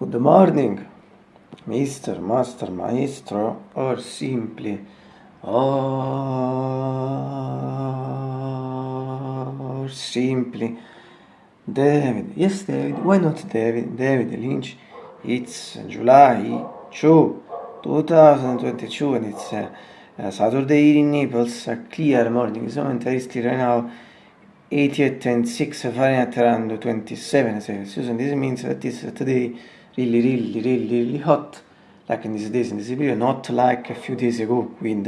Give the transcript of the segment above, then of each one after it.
Good morning, Mr. Master Maestro, or simply, or simply, David. Yes, David. Why not David? David Lynch. It's July 2, 2022, and it's uh, uh, Saturday in Naples, a clear morning. So, and right now 88 and 6 Fahrenheit around 27 Celsius, and this means that it's today really, really, really, really hot, like in these days, in this period, not like a few days ago with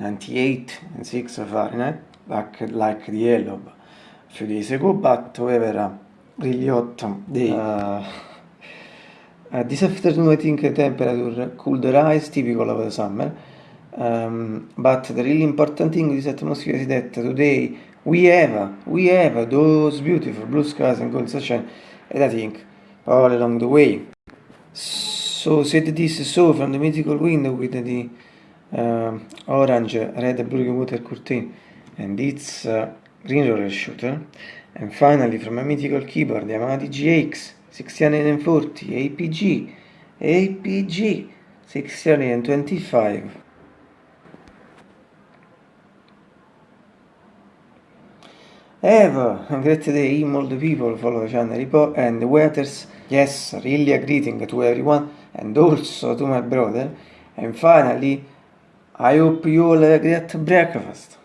98 and 6 Fahrenheit, like, like the yellow a few days ago, but however, uh, really hot day. Uh, uh, this afternoon, I think the temperature could rise, typical of the summer. Um, but the really important thing with this atmosphere is that today we have, we have those beautiful blue skies and golden sunshine, and I think all along the way. So said this so from the mythical window with the uh, orange, red, blue water curtain and its uh, green roller shooter. And finally from a mythical keyboard, Yamaha GX 1640 APG, APG 625. Have a great day, all the people follow the channel and the waiters. Yes, really a greeting to everyone and also to my brother. And finally, I hope you all a great breakfast.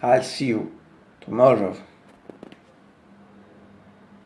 I'll see you tomorrow.